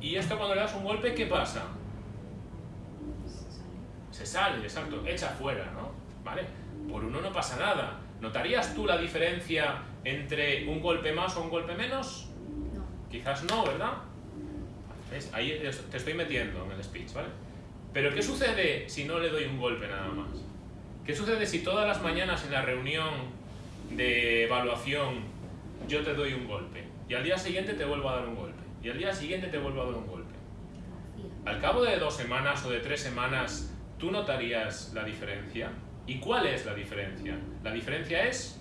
Y esto cuando le das un golpe, ¿qué pasa? Se sale, exacto, echa fuera, ¿no? ¿Vale? Por uno no pasa nada. ¿Notarías tú la diferencia entre un golpe más o un golpe menos? No. Quizás no, ¿verdad? ¿Ves? Ahí te estoy metiendo en el speech, ¿vale? Pero ¿qué sucede si no le doy un golpe nada más? ¿Qué sucede si todas las mañanas en la reunión de evaluación yo te doy un golpe y al día siguiente te vuelvo a dar un golpe y al día siguiente te vuelvo a dar un golpe? Al cabo de dos semanas o de tres semanas, ¿tú notarías la diferencia? ¿Y cuál es la diferencia? La diferencia es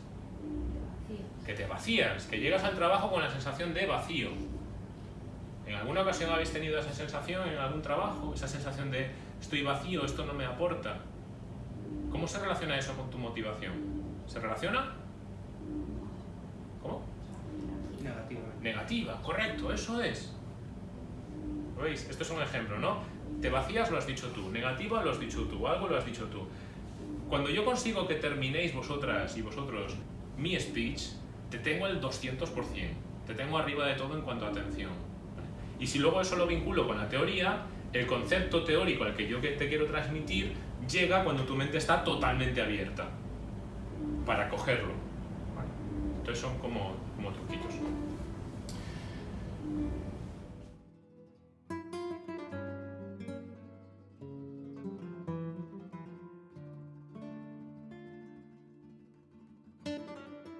que te vacías, que llegas al trabajo con la sensación de vacío. ¿En alguna ocasión habéis tenido esa sensación en algún trabajo? Esa sensación de estoy vacío, esto no me aporta. ¿Cómo se relaciona eso con tu motivación? ¿Se relaciona? ¿Cómo? Negativa, correcto, eso es. ¿Lo ¿Veis? Esto es un ejemplo, ¿no? Te vacías, lo has dicho tú. Negativa, lo has dicho tú. Algo lo has dicho tú. Cuando yo consigo que terminéis vosotras y vosotros mi speech, te tengo el 200%. Te tengo arriba de todo en cuanto a atención. Y si luego eso lo vinculo con la teoría, el concepto teórico al que yo te quiero transmitir llega cuando tu mente está totalmente abierta para cogerlo. Entonces son como, como truquitos.